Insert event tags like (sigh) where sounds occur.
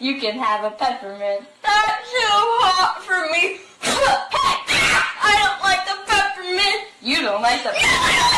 You can have a peppermint. That's too hot for me. (laughs) I don't like the peppermint. You don't like the (laughs)